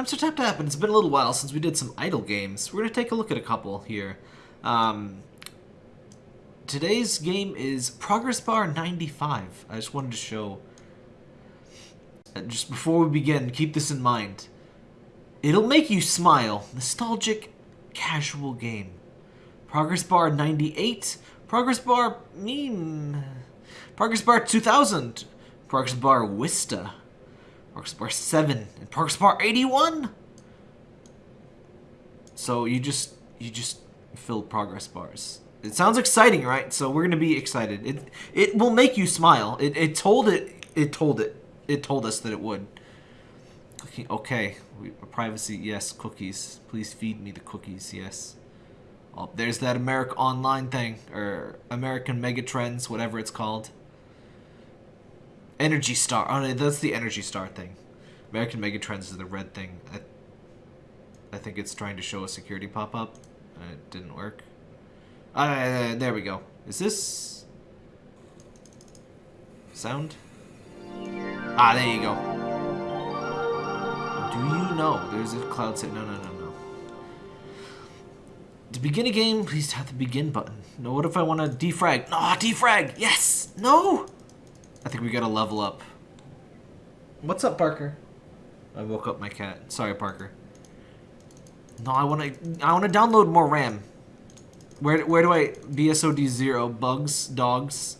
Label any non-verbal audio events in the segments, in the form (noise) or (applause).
I'm Sir Tap Tap, and it's been a little while since we did some idle games. We're going to take a look at a couple here. Um, today's game is Progress Bar 95. I just wanted to show... Just before we begin, keep this in mind. It'll make you smile. Nostalgic, casual game. Progress Bar 98. Progress Bar meme. Progress Bar 2000. Progress Bar Vista. Progress Bar 7. And Progress Bar 81. So you just you just fill progress bars. It sounds exciting, right? So we're gonna be excited. It it will make you smile. It it told it it told it it told us that it would. Okay, okay. We, privacy, yes. Cookies, please feed me the cookies, yes. Oh, there's that America Online thing or American Megatrends, whatever it's called. Energy Star. Oh, no, that's the Energy Star thing. American Megatrends is the red thing. I, I think it's trying to show a security pop-up. It didn't work. Uh, there we go. Is this... Sound? Ah, there you go. Do you know? There's a cloud say no, no, no, no. To begin a game, please tap the begin button. No, what if I want to defrag? No, defrag! Yes! No! I think we gotta level up. What's up, Parker? I woke up my cat. Sorry, Parker. No, I wanna I wanna download more RAM. Where where do I BSOD zero bugs dogs?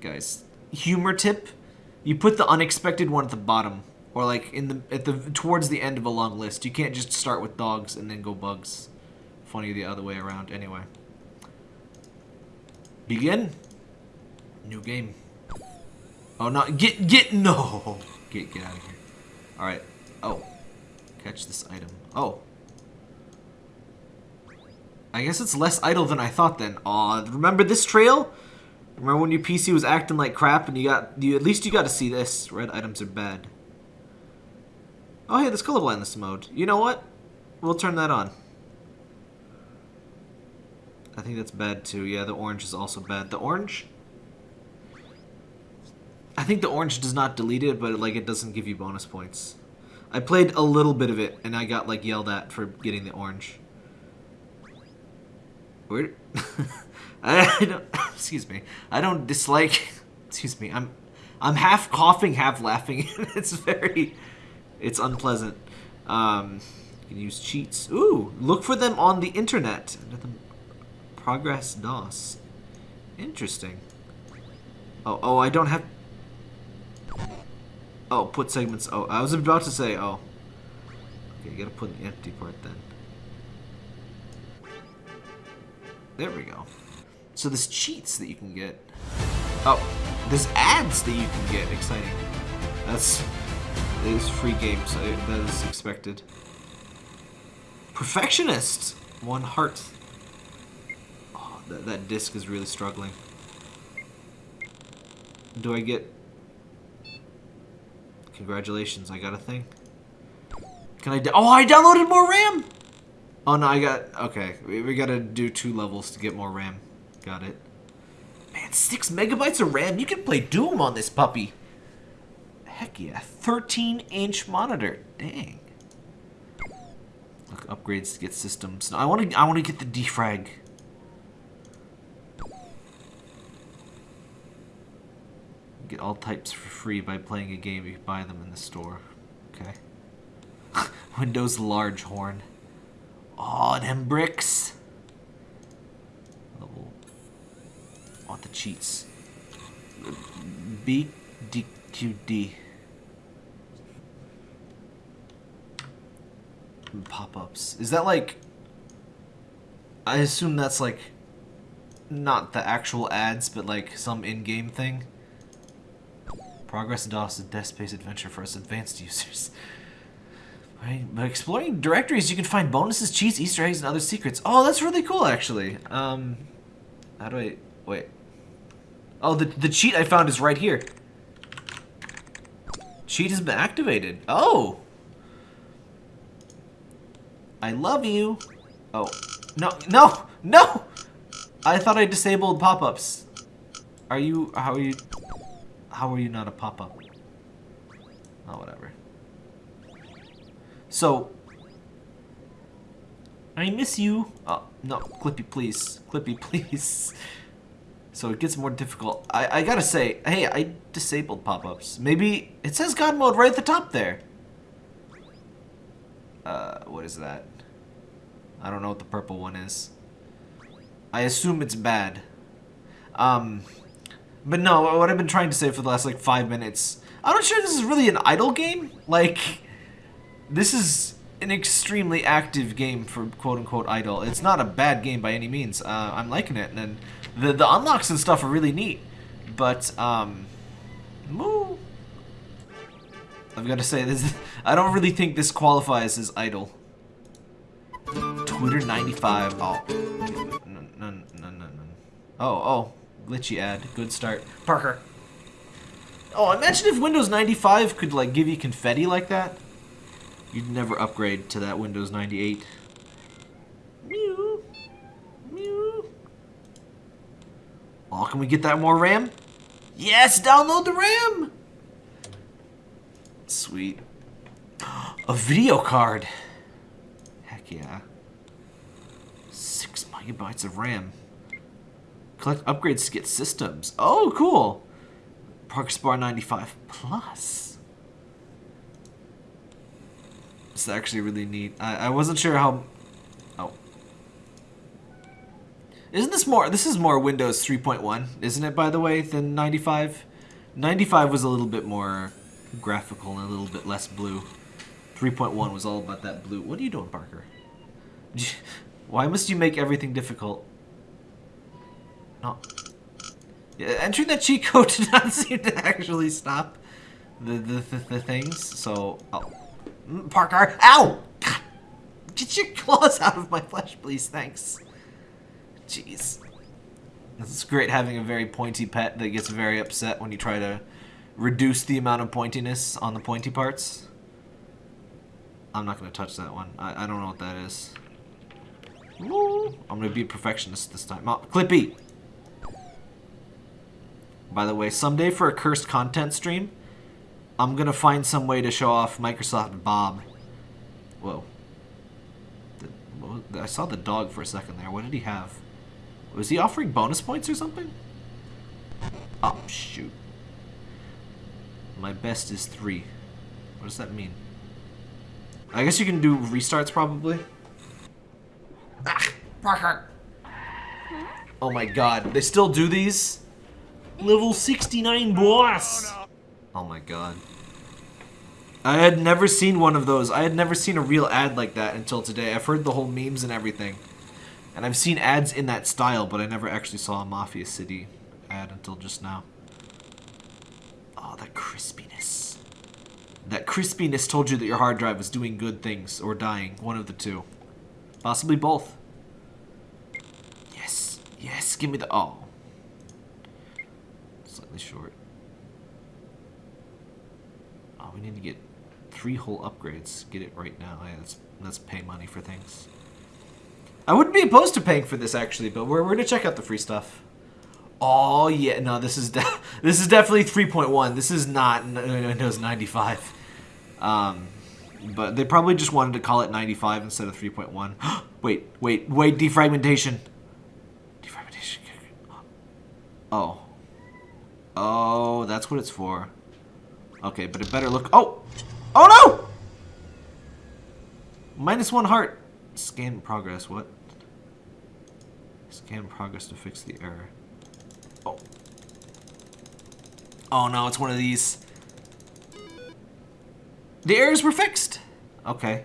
Guys, humor tip: you put the unexpected one at the bottom, or like in the at the towards the end of a long list. You can't just start with dogs and then go bugs. Funny the other way around. Anyway, begin. New game. Oh no! Get get no! Get get out of here. All right. Oh, catch this item. Oh. I guess it's less idle than I thought then. Aw, remember this trail? Remember when your PC was acting like crap and you got you at least you got to see this. Red items are bad. Oh hey, there's colorblindness mode. You know what? We'll turn that on. I think that's bad too. Yeah, the orange is also bad. The orange I think the orange does not delete it, but like it doesn't give you bonus points. I played a little bit of it, and I got like yelled at for getting the orange. Where? (laughs) I, don't. (coughs) Excuse me. I don't dislike. (coughs) Excuse me. I'm. I'm half coughing, half laughing. (laughs) it's very. It's unpleasant. Um, you can use cheats. Ooh, look for them on the internet. Progress DOS. Interesting. Oh, oh, I don't have. Oh, put segments. Oh, I was about to say, oh. Okay, you gotta put the empty part then. There we go. So there's cheats that you can get. Oh, there's ads that you can get. Exciting. That's it is free games. I, that is expected. Perfectionist. One heart. Oh, that that disc is really struggling. Do I get? Congratulations, I got a thing. Can I? oh, I downloaded more RAM. Oh no, I got okay. We, we gotta do two levels to get more RAM. Got it. Man, six megabytes of RAM. You can play Doom on this puppy. Heck yeah, 13 inch monitor. Dang. Look, upgrades to get systems. No, I want to. I want to get the defrag. Get all types for free by playing a game you buy them in the store. Okay. (laughs) Windows Longhorn. Oh, them bricks. Level. Want the cheats. B D Q D. Pop-ups. Is that like? I assume that's like. Not the actual ads, but like some in-game thing. Progress DOS is a desk-based adventure for us advanced users. Right, by exploring directories, you can find bonuses, cheats, Easter eggs, and other secrets. Oh, that's really cool, actually. Um, how do I... Wait. Oh, the, the cheat I found is right here. Cheat has been activated. Oh! I love you. Oh. No, no, no! I thought I disabled pop-ups. Are you... How are you... How are you not a pop-up? Oh, whatever. So, I miss you. Oh, no, Clippy, please. Clippy, (laughs) please. So it gets more difficult. I, I gotta say, hey, I disabled pop-ups. Maybe it says God mode right at the top there. Uh, what is that? I don't know what the purple one is. I assume it's bad. Um, but no, what I've been trying to say for the last like five minutes, I'm not sure this is really an idle game. Like, this is an extremely active game for quote-unquote idle. It's not a bad game by any means. Uh, I'm liking it, and the the unlocks and stuff are really neat. But um, moo. I've got to say this. (laughs) I don't really think this qualifies as idle. Twitter 95. Oh, no, no, no, no, no. Oh, oh, glitchy ad. Good start, Parker. Oh, imagine if Windows 95 could like give you confetti like that. You'd never upgrade to that Windows 98. Mew. Mew. Oh, can we get that more RAM? Yes, download the RAM! Sweet. (gasps) A video card. Heck yeah. Six megabytes of RAM. Collect upgrades to get systems. Oh, cool. Park Spar 95 Plus. It's actually really neat. I, I wasn't sure how... Oh. Isn't this more... This is more Windows 3.1, isn't it, by the way, than 95? 95 was a little bit more graphical and a little bit less blue. 3.1 was all about that blue. What are you doing, Parker? (laughs) Why must you make everything difficult? No. Yeah, entering that cheat code (laughs) did not seem to actually stop the, the, the, the things, so... Oh. Mm, Parker. Ow! Get your claws out of my flesh, please. Thanks. Jeez. It's great having a very pointy pet that gets very upset when you try to reduce the amount of pointiness on the pointy parts. I'm not going to touch that one. I, I don't know what that is. I'm going to be a perfectionist this time. Oh, Clippy! By the way, someday for a cursed content stream, I'm gonna find some way to show off Microsoft Bob. Whoa. I saw the dog for a second there. What did he have? Was he offering bonus points or something? Oh, shoot. My best is three. What does that mean? I guess you can do restarts probably. Ah! Oh my god, they still do these? Level 69 boss! Oh my god. I had never seen one of those. I had never seen a real ad like that until today. I've heard the whole memes and everything. And I've seen ads in that style, but I never actually saw a Mafia City ad until just now. Oh, that crispiness. That crispiness told you that your hard drive was doing good things or dying. One of the two. Possibly both. Yes. Yes, give me the... Oh. Slightly short. we need to get three whole upgrades. Get it right now. Yeah, let's, let's pay money for things. I wouldn't be opposed to paying for this, actually, but we're, we're going to check out the free stuff. Oh, yeah. No, this is (laughs) this is definitely 3.1. This is not Windows 95. Um, but they probably just wanted to call it 95 instead of 3.1. (gasps) wait, wait, wait. Defragmentation. Defragmentation. (gasps) Oh. Oh, that's what it's for. Okay, but it better look... Oh! Oh no! Minus one heart. Scan progress, what? Scan progress to fix the error. Oh. Oh no, it's one of these. The errors were fixed! Okay.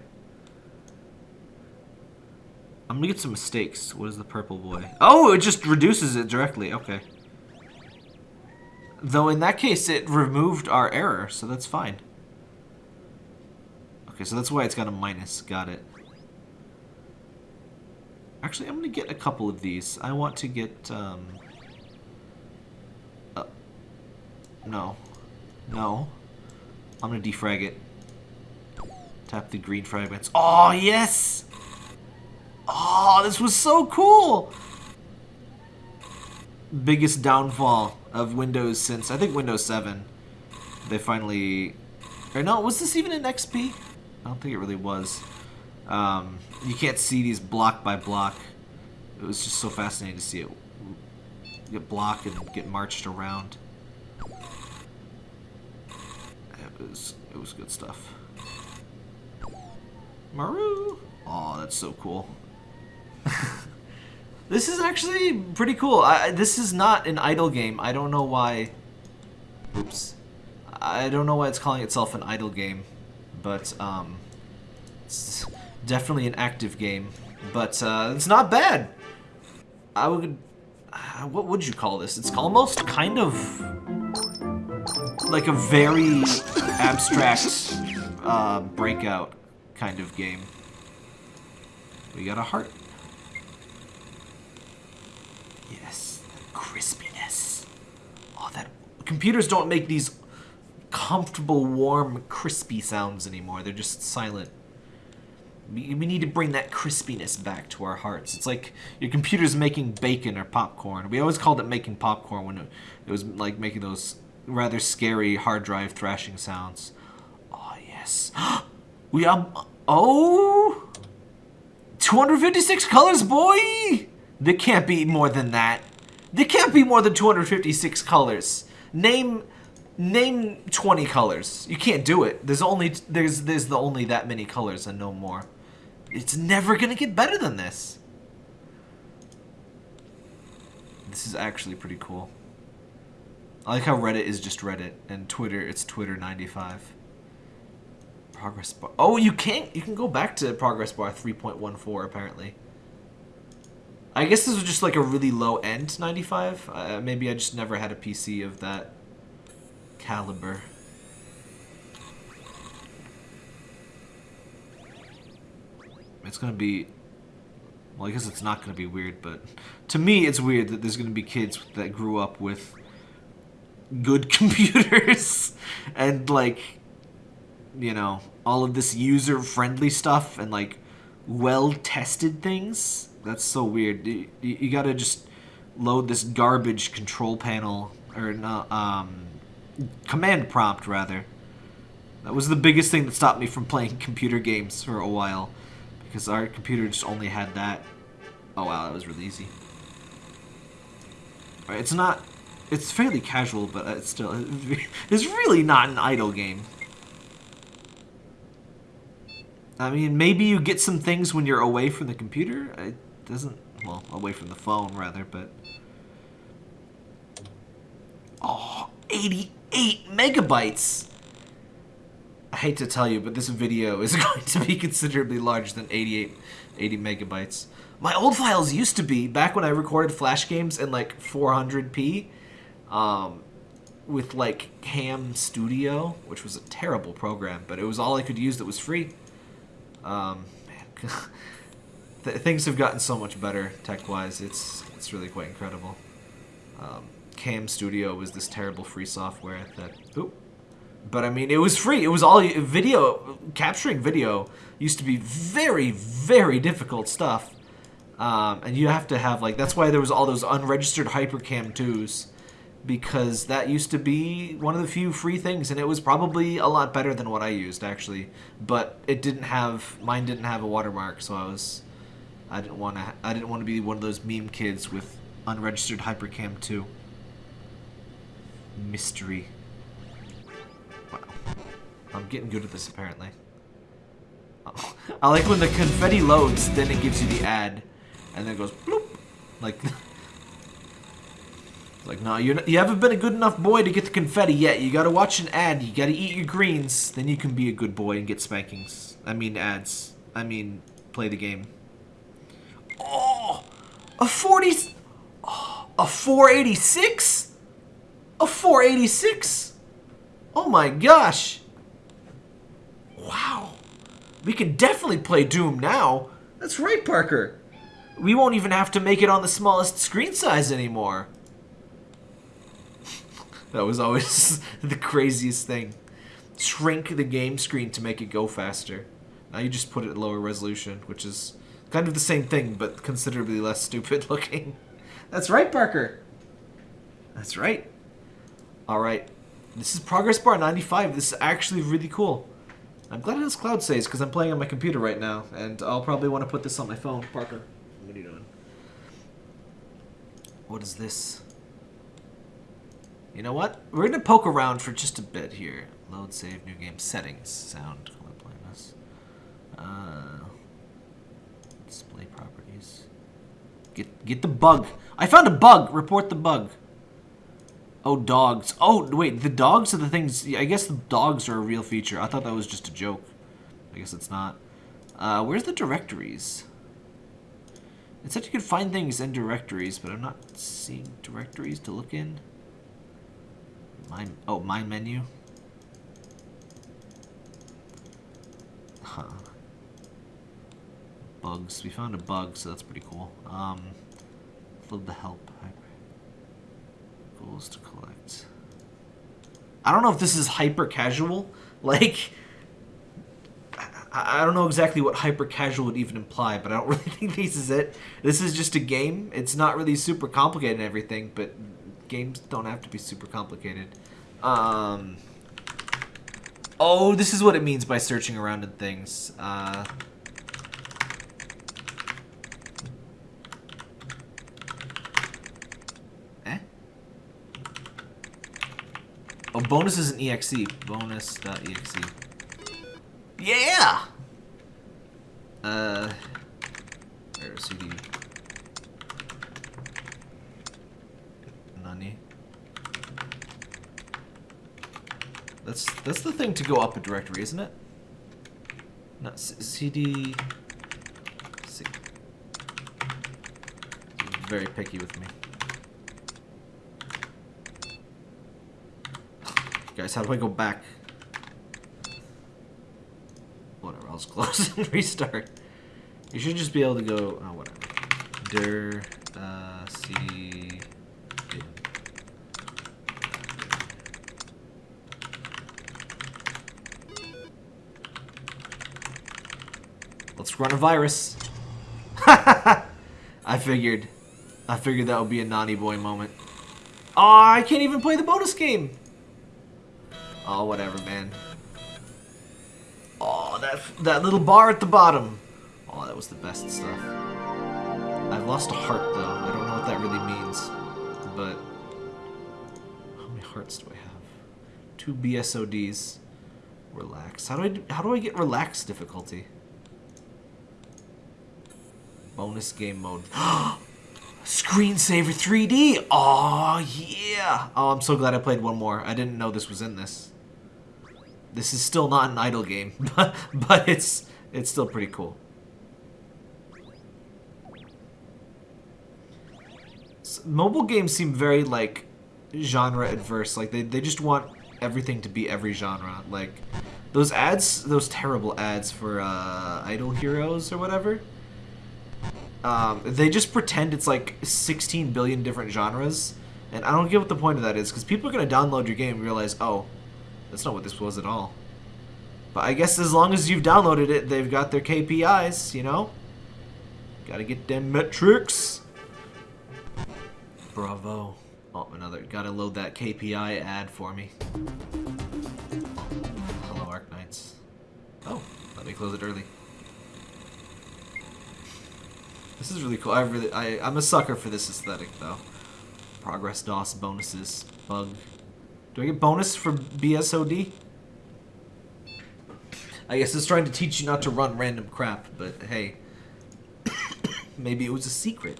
I'm gonna get some mistakes. What is the purple boy? Oh, it just reduces it directly. Okay. Though in that case, it removed our error, so that's fine. Okay, so that's why it's got a minus. Got it. Actually, I'm going to get a couple of these. I want to get... Um, uh, no. No. I'm going to defrag it. Tap the green fragments. Oh, yes! Oh, this was so cool! Biggest downfall of Windows since, I think, Windows 7. They finally... Or no, was this even in XP? I don't think it really was. Um, you can't see these block by block. It was just so fascinating to see it get blocked and get marched around. It was it was good stuff. Maru! Oh, that's so cool. This is actually pretty cool. I, this is not an idle game. I don't know why... Oops. I don't know why it's calling itself an idle game, but um, it's definitely an active game. But uh, it's not bad. I would... Uh, what would you call this? It's almost kind of like a very abstract uh, breakout kind of game. We got a heart. Yes, crispiness. Oh, that computers don't make these comfortable, warm, crispy sounds anymore. They're just silent. We, need to bring that crispiness back to our hearts. It's like your computer's making bacon or popcorn. We always called it making popcorn when it, was like making those rather scary hard drive thrashing sounds. Oh, yes. (gasps) we um oh 256 colors, boy! There can't be more than that. There can't be more than 256 colors. Name name 20 colors. You can't do it. There's only there's there's the only that many colors and no more. It's never going to get better than this. This is actually pretty cool. I like how Reddit is just Reddit and Twitter it's Twitter 95. Progress bar. Oh, you can't. You can go back to progress bar 3.14 apparently. I guess this was just like a really low end 95. Uh, maybe I just never had a PC of that caliber. It's gonna be. Well, I guess it's not gonna be weird, but to me, it's weird that there's gonna be kids that grew up with good (laughs) computers and like you know all of this user friendly stuff and like well tested things? That's so weird. You, you, gotta just load this garbage control panel or no, um, command prompt rather. That was the biggest thing that stopped me from playing (laughs) computer games for a while because our computer just only had that. Oh wow that was really easy. It's not it's fairly casual, but it's still (laughs) it's really not an idle game. I mean, maybe you get some things when you're away from the computer. It doesn't, well, away from the phone rather, but oh, 88 megabytes. I hate to tell you, but this video is (laughs) going to be considerably larger than 88, 80 megabytes. My old files used to be, back when I recorded Flash games in like 400p, um, with like Cam Studio, which was a terrible program, but it was all I could use that was free. Um, (laughs) th things have gotten so much better tech-wise. It's it's really quite incredible. Um, Cam Studio was this terrible free software that. Oop, but I mean, it was free. It was all video capturing video used to be very very difficult stuff. Um, and you have to have like that's why there was all those unregistered HyperCam 2s because that used to be one of the few free things and it was probably a lot better than what I used actually. But it didn't have mine didn't have a watermark so I was I didn't want to I didn't want to be one of those meme kids with unregistered hypercam 2 mystery. Wow. I'm getting good at this apparently. Oh. (laughs) I like when the confetti loads then it gives you the ad and then it goes bloop like (laughs) like, no, you you haven't been a good enough boy to get the confetti yet. You gotta watch an ad. You gotta eat your greens. Then you can be a good boy and get spankings. I mean ads. I mean, play the game. Oh, a 40... Oh, a 486? A 486? Oh my gosh. Wow. We can definitely play Doom now. That's right, Parker. We won't even have to make it on the smallest screen size anymore. That was always (laughs) the craziest thing. Shrink the game screen to make it go faster. Now you just put it at lower resolution, which is kind of the same thing, but considerably less stupid (laughs) looking. That's right, Parker. That's right. All right. This is Progress Bar 95. This is actually really cool. I'm glad it has cloud saves because I'm playing on my computer right now, and I'll probably want to put this on my phone. Parker, what are you doing? What is this? You know what? We're gonna poke around for just a bit here. Load, save, new game settings, sound, color blindness, uh, display properties. Get get the bug. I found a bug. Report the bug. Oh, dogs. Oh, wait, the dogs are the things... I guess the dogs are a real feature. I thought that was just a joke. I guess it's not. Uh, where's the directories? It said you could find things in directories, but I'm not seeing directories to look in. My, oh, my menu. Huh. Bugs. We found a bug, so that's pretty cool. Um, load the help. Goals to collect. I don't know if this is hyper casual. (laughs) Like, I, I don't know exactly what hyper casual would even imply, but I don't (laughs) really think this is it. This is just a game. It's not really super complicated and everything, but games don't have to be super complicated. Um, oh, this is what it means by searching around in things. Uh, Oh, bonus is an exe. Bonus.exe. Yeah! Uh, where is CD? That's that's the thing to go up a directory, isn't it? Not CD. C very picky with me. Guys, how do I go back? Whatever, I'll just (laughs) close and restart. You should just be able to go, oh, whatever. Dir, uh, cd, Let's run a virus. (laughs) I figured. I figured that would be a naughty boy moment. Oh, I can't even play the bonus game. Oh, whatever, man. Oh, that that little bar at the bottom. Oh, that was the best stuff. I've lost a heart, though. I don't know what that really means. But... How many hearts do I have? Two BSODs. Relax. How do I, how do I get relaxed difficulty? Bonus game mode. (gasps) Screensaver 3D! Oh, yeah! Oh, I'm so glad I played one more. I didn't know this was in this. This is still not an idle game, (laughs) but, but it's it's still pretty cool. So, mobile games seem very like genre adverse. Like they they just want everything to be every genre. Like those ads, those terrible ads for uh, Idle Heroes or whatever. Um, they just pretend it's like 16 billion different genres, and I don't get what the point of that is because people are gonna download your game and realize, oh, that's not what this was at all. But I guess as long as you've downloaded it, they've got their KPIs, you know? Gotta get them metrics. Bravo. Oh, another. Gotta load that KPI ad for me. Hello, Arknights. Oh, let me close it early. This is really cool. I really, I, I'm a sucker for this aesthetic, though. Progress DOS bonuses, bug do I get bonus for BSOD? I guess it's trying to teach you not to run random crap, but hey. (coughs) Maybe it was a secret.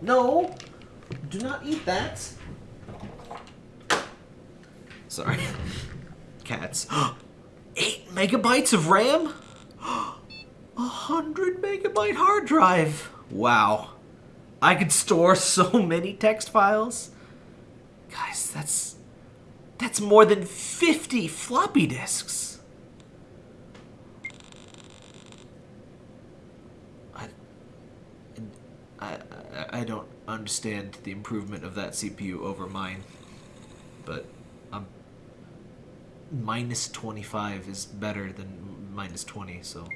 No! Do not eat that! Sorry. (laughs) Cats. (gasps) 8 megabytes of RAM? A hundred megabyte hard drive! Wow. I could store (laughs) so many text files. Guys, that's... That's more than 50 floppy disks. I, I, I don't understand the improvement of that CPU over mine, but um, minus 25 is better than minus 20, so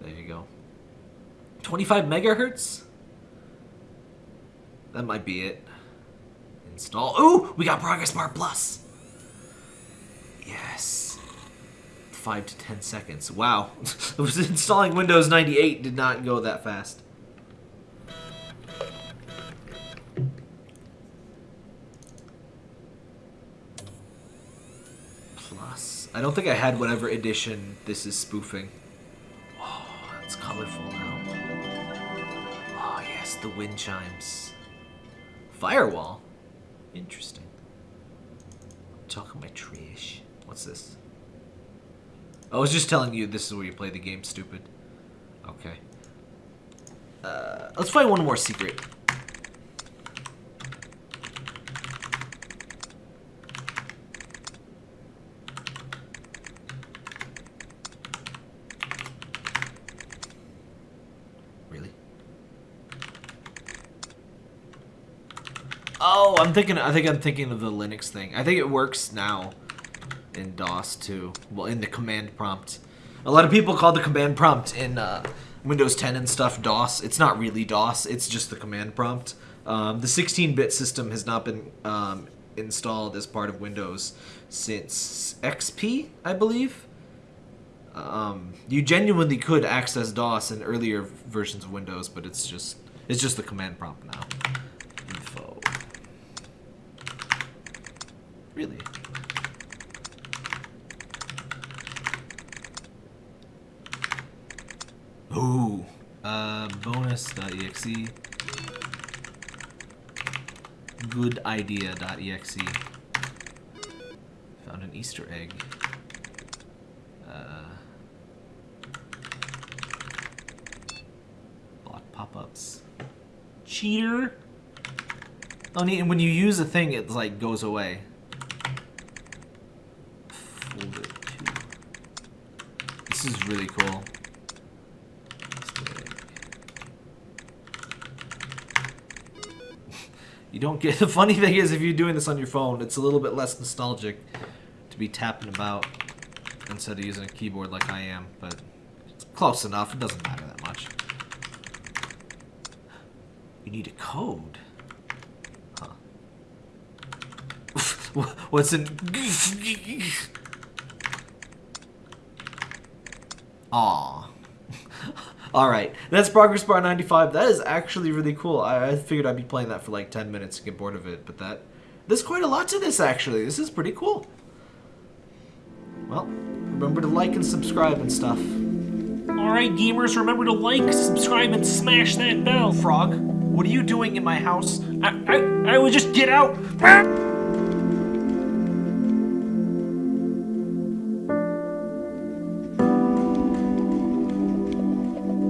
there you go. 25 megahertz? That might be it. Install. Ooh, we got Progress Bar Plus. Yes. 5 to 10 seconds. Wow. (laughs) Installing Windows 98 did not go that fast. Plus. I don't think I had whatever edition this is spoofing. Colorful now. Oh, yes, the wind chimes. Firewall? Interesting. I'm talking my trash. What's this? I was just telling you this is where you play the game, stupid. Okay. Uh, let's find one more secret. Really? Oh, I'm thinking. I think I'm thinking of the Linux thing. I think it works now in DOS too. Well, in the command prompt. A lot of people call the command prompt in uh, Windows 10 and stuff DOS. It's not really DOS. It's just the command prompt. Um, the 16-bit system has not been um, installed as part of Windows since XP, I believe. Um, you genuinely could access DOS in earlier versions of Windows, but it's just it's just the command prompt now. Really? Ooh. Uh, bonus.exe. Good idea.exe. Found an Easter egg. Uh, block pop-ups. Cheater. Oh. And when you use a thing, it like goes away. Fold it to. This is really cool. You don't get (laughs) the funny thing is if you're doing this on your phone, it's a little bit less nostalgic to be tapping about instead of using a keyboard like I am, but it's close enough. It doesn't matter that much. You need a code. Huh. (laughs) What's in (laughs) Aw. Alright, that's Progress Bar 95. That is actually really cool. I, I, figured I'd be playing that for like 10 minutes to get bored of it, but that... There's quite a lot to this, actually. This is pretty cool. Well, remember to like and subscribe and stuff. Alright, gamers, remember to like, subscribe, and smash that bell. Frog, what are you doing in my house? I, I, I would just get out.